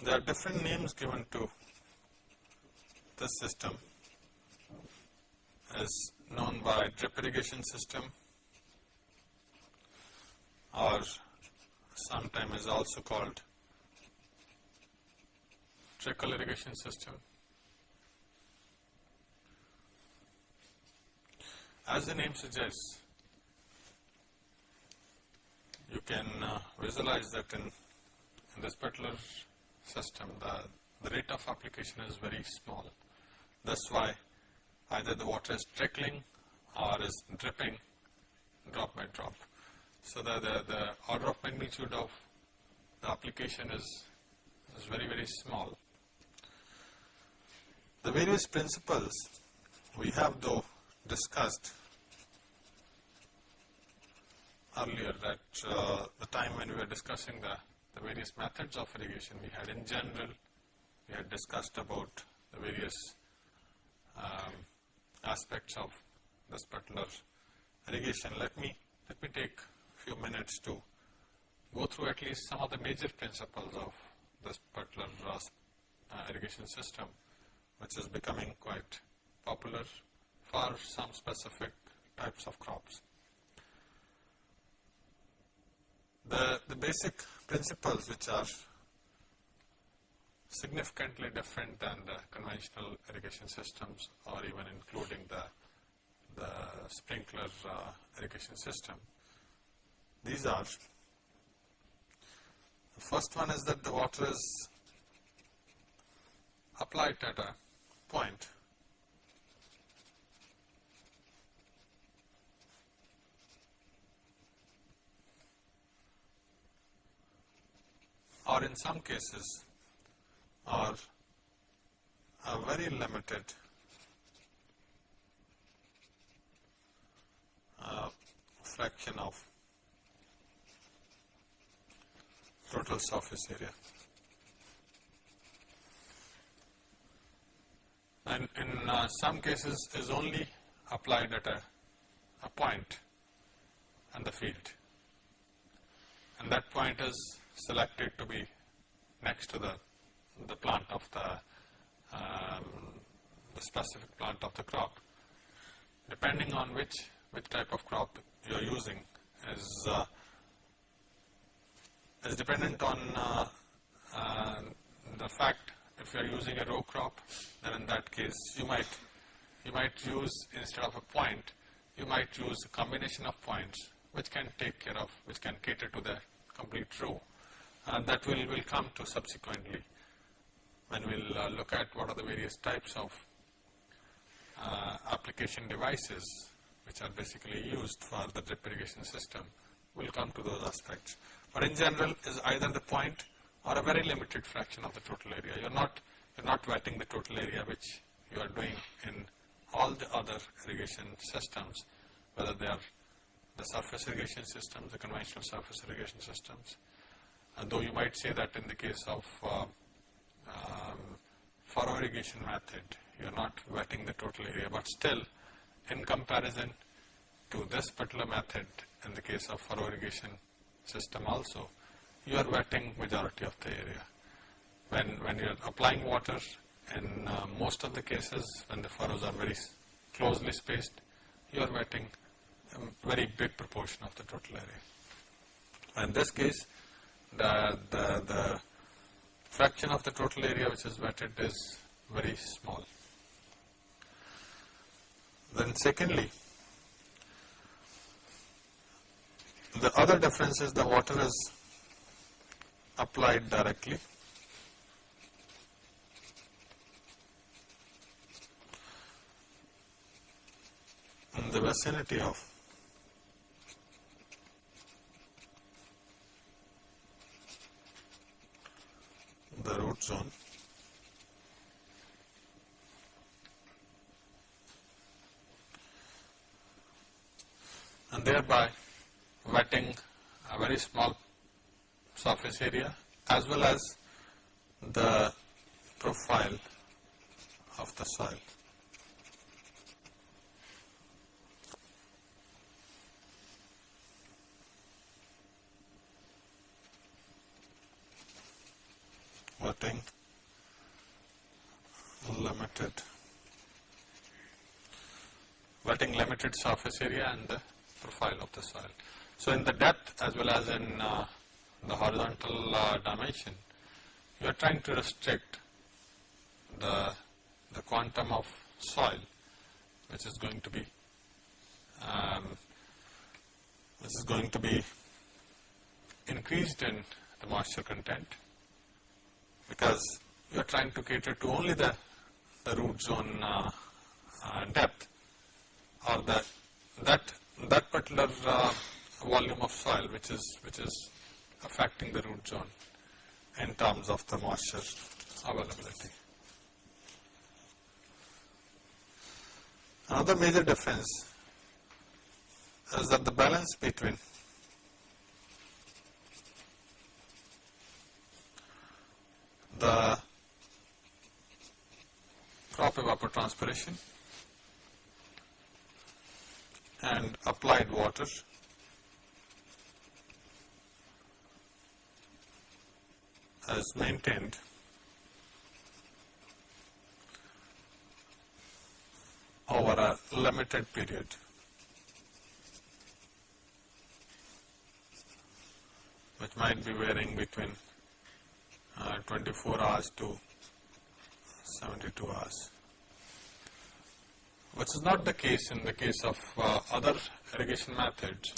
There are different names given to this system is known by drip irrigation system or sometimes is also called trickle irrigation system. As the name suggests, you can uh, visualize that in, in this particular system the, the rate of application is very small. That's why either the water is trickling or is dripping drop by drop. So the, the, the order of magnitude of the application is, is very, very small. The various principles we have though discussed earlier that uh, the time when we were discussing the, the various methods of irrigation we had in general, we had discussed about the various um, aspects of this particular irrigation. Let me, let me take a few minutes to go through at least some of the major principles of this particular uh, irrigation system which is becoming quite popular for some specific types of crops. The, the basic principles which are significantly different than the conventional irrigation systems or even including the, the sprinkler uh, irrigation system. These are, the first one is that the water is applied at a point or in some cases are a very limited uh, fraction of total surface area. and in uh, some cases is only applied at a, a point on the field and that point is selected to be next to the, the plant of the, um, the specific plant of the crop. Depending on which, which type of crop you are using is, uh, is dependent on uh, uh, the fact if you are using a row crop, then in that case you might, you might use instead of a point, you might use a combination of points which can take care of, which can cater to the complete row. That will, will come to subsequently when we will uh, look at what are the various types of uh, application devices which are basically used for the drip irrigation system. We will come to those aspects. But in general is either the point or a very limited fraction of the total area. You are not, you are not wetting the total area which you are doing in all the other irrigation systems, whether they are the surface irrigation systems, the conventional surface irrigation systems. Though you might say that in the case of uh, um, furrow irrigation method, you are not wetting the total area, but still in comparison to this particular method in the case of furrow irrigation system also, you are wetting majority of the area. When, when you are applying water, in uh, most of the cases when the furrows are very closely spaced, you are wetting a very big proportion of the total area. In this case, the, the, the fraction of the total area which is wetted is very small. Then secondly, the other difference is the water is applied directly. in the vicinity of root zone and thereby wetting a very small surface area as well as the profile of the soil. wetting limited wetting limited surface area and the profile of the soil. So, in the depth as well as in uh, the horizontal uh, dimension, you are trying to restrict the, the quantum of soil which is going to be um, which is going to be increased in the moisture content because you are trying to cater to only the, the root zone uh, uh, depth or the, that that particular uh, volume of soil which is which is affecting the root zone in terms of the moisture availability. Another major difference is that the balance between the crop evapotranspiration and applied water as maintained over a limited period. which might be varying between uh, 24 hours to 72 hours which is not the case in the case of uh, other irrigation methods.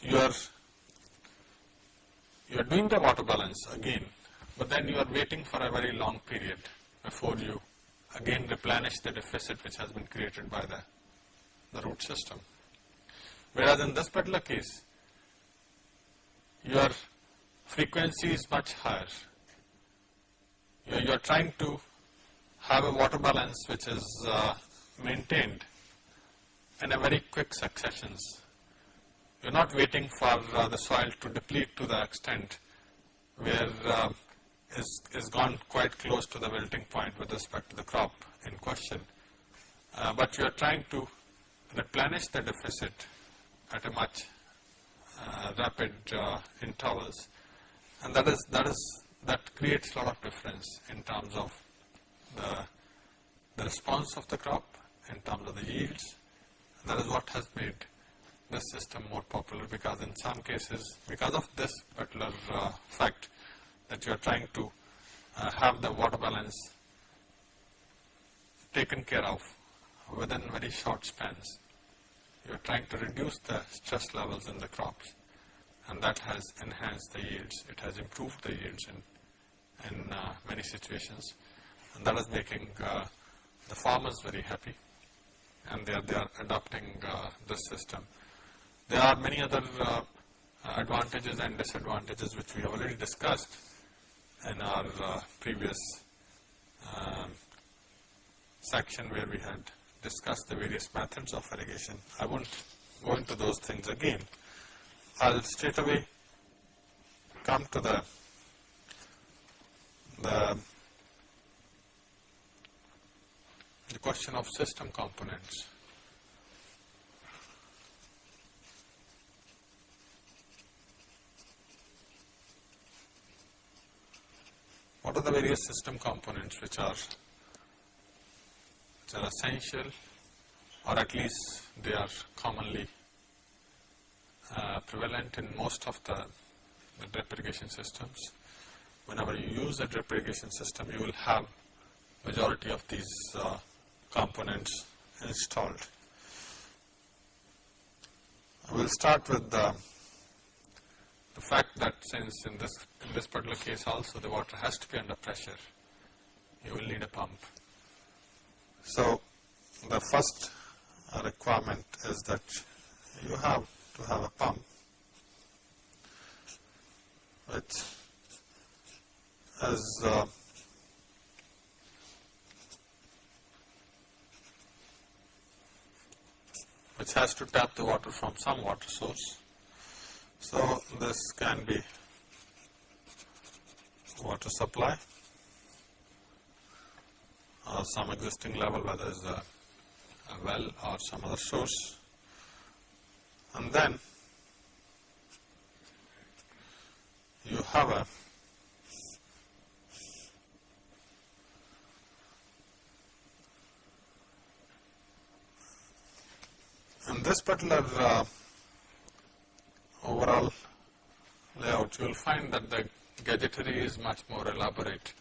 You are you are doing the water balance again, but then you are waiting for a very long period before you again replenish the deficit which has been created by the, the root system. Whereas in this particular case, your frequency is much higher. You are, trying to have a water balance which is uh, maintained in a very quick successions. You are not waiting for uh, the soil to deplete to the extent where uh, is, is gone quite close to the wilting point with respect to the crop in question. Uh, but you are trying to replenish the deficit at a much uh, rapid uh, intervals and that is that is that creates a lot of difference in terms of the, the response of the crop in terms of the yields. That is what has made this system more popular because in some cases, because of this particular uh, fact that you are trying to uh, have the water balance taken care of within very short spans. You are trying to reduce the stress levels in the crops and that has enhanced the yields. It has improved the yields in, in uh, many situations and that is making uh, the farmers very happy and they are, they are adopting uh, this system. There are many other advantages and disadvantages which we have already discussed in our previous um, section where we had discussed the various methods of irrigation. I won't go into those things again. I'll straight away come to the the the question of system components. What are the various system components which are which are essential or at least they are commonly uh, prevalent in most of the, the drip systems. Whenever you use a drip irrigation system, you will have majority of these uh, components installed. We will start with the, the fact that since in this, in this particular case also the water has to be under pressure, you will need a pump. So, the first requirement is that you have to have a pump which is uh, which has to tap the water from some water source. So, this can be water supply or some existing level whether it's a, a well or some other source and then you have a this particular uh, overall layout, you will find that the gadgetry is much more elaborate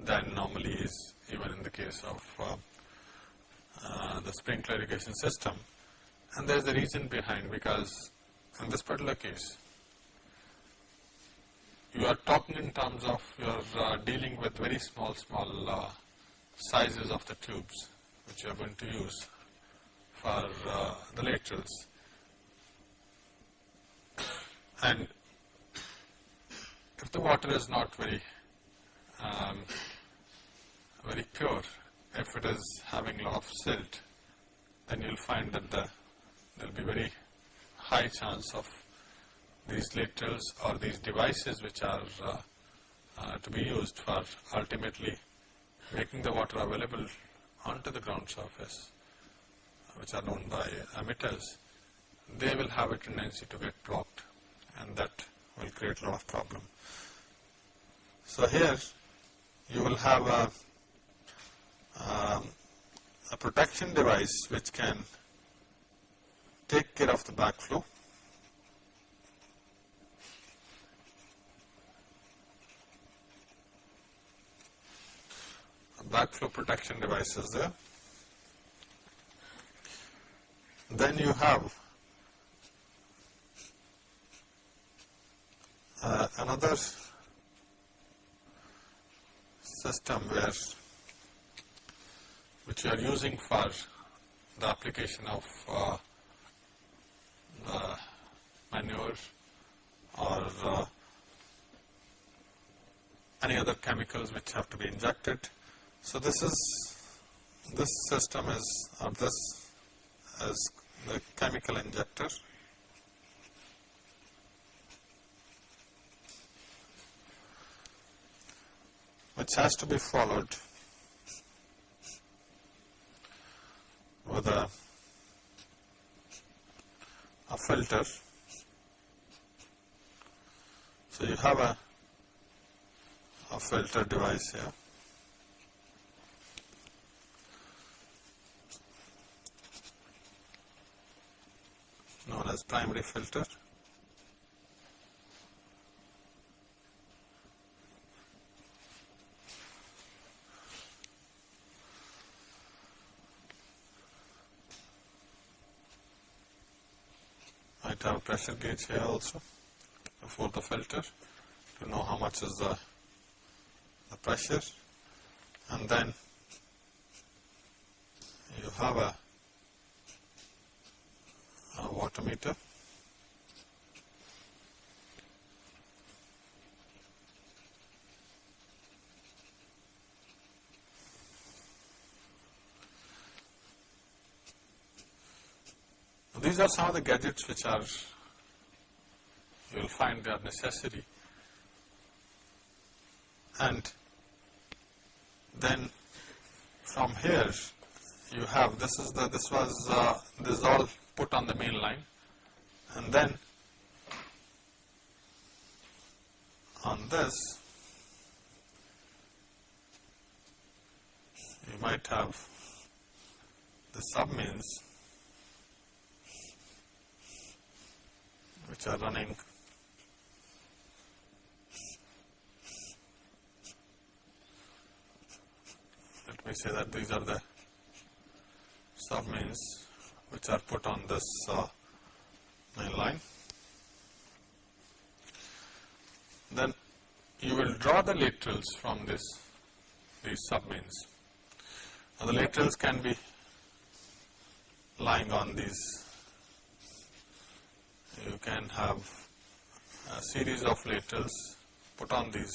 than normally is even in the case of uh, uh, the sprinkler irrigation system. And there is a reason behind because in this particular case, you are talking in terms of you are uh, dealing with very small, small uh, sizes of the tubes which you are going to use for uh, the laterals. And if the water is not very, um, very pure, if it is having lot of silt, then you will find that the, there will be very high chance of these laterals or these devices which are uh, uh, to be used for ultimately making the water available onto the ground surface, which are known by emitters, they will have a tendency to get blocked and that will create a lot of problem. So here you will have a, um, a protection device which can take care of the backflow. backflow protection device is there. Then you have uh, another system where which you are using for the application of uh, the manure or uh, any other chemicals which have to be injected. So this is this system is or this is the chemical injector which has to be followed with a, a filter. So you have a, a filter device here. Known as primary filter. might have pressure gauge here also for the filter to know how much is the, the pressure and then you have a, a meter These are some of the gadgets which are, you will find they are necessary. And then from here you have, this is the, this was, uh, this is all put on the main line. And then on this, you might have the submains which are running let me say that these are the submains which are put on this uh, main line. Then you will draw the laterals from this these submains. Now the laterals can be lying on these you can have a series of laterals put on these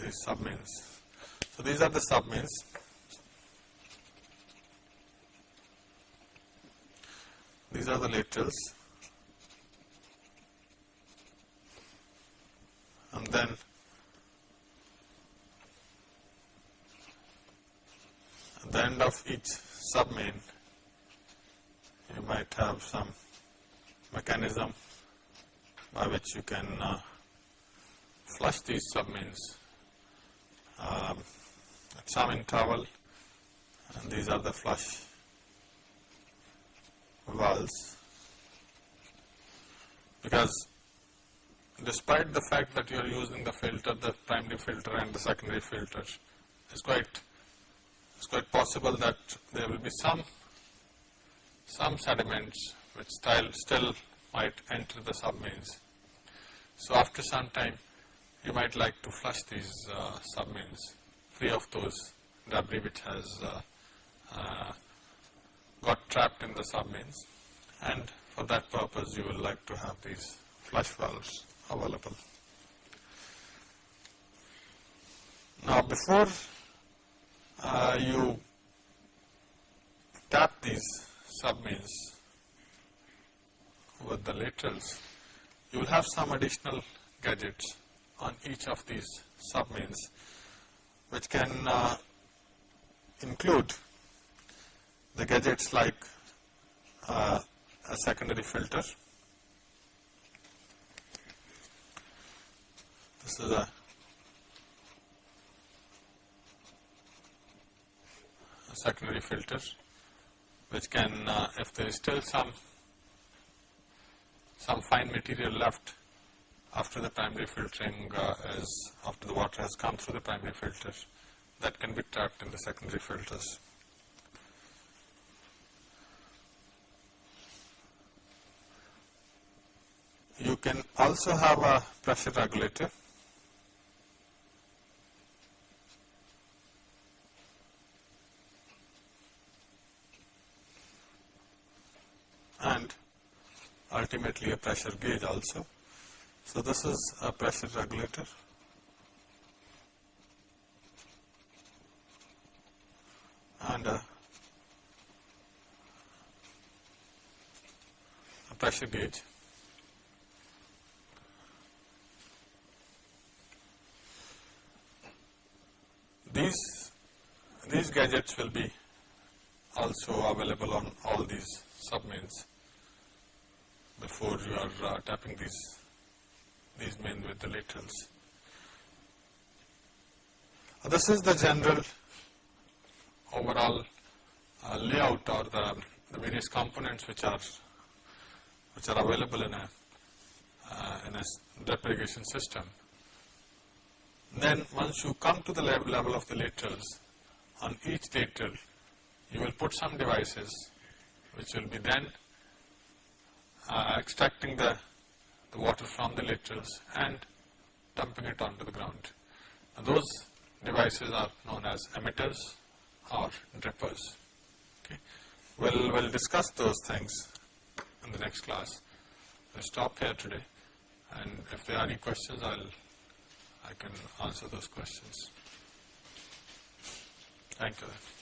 these submains. So these are the submains. These are the laterals. And then at the end of each submain you might have some mechanism by which you can uh, flush these submains. Um, some in towel and these are the flush valves because despite the fact that you are using the filter, the primary filter and the secondary filter, it's quite, it's quite possible that there will be some, some sediments which still, still might enter the submains. So after some time, you might like to flush these uh, submains free of those debris which has uh, uh, got trapped in the submains and for that purpose you will like to have these flush valves available. Now before uh, you tap these submains with the laterals, you will have some additional gadgets on each of these submains which can uh, include the gadgets like uh, a secondary filter. This is a, secondary filter which can, uh, if there is still some some fine material left after the primary filtering uh, is, after the water has come through the primary filter, that can be trapped in the secondary filters. You can also have a pressure regulator. and ultimately a pressure gauge also. So this is a pressure regulator. and a, a pressure gauge. These, these gadgets will be also available on all these submains before you are uh, tapping these these main with the laterals. Uh, this is the general overall uh, layout or the, the, various components which are which are available in a uh, in a drip system. Then once you come to the level, level of the laterals, on each lateral you will put some devices which will be then uh, extracting the the water from the laterals and dumping it onto the ground. Now those devices are known as emitters or drippers. Okay. We'll, we'll discuss those things in the next class. We'll stop here today and if there are any questions I'll I can answer those questions. Thank you.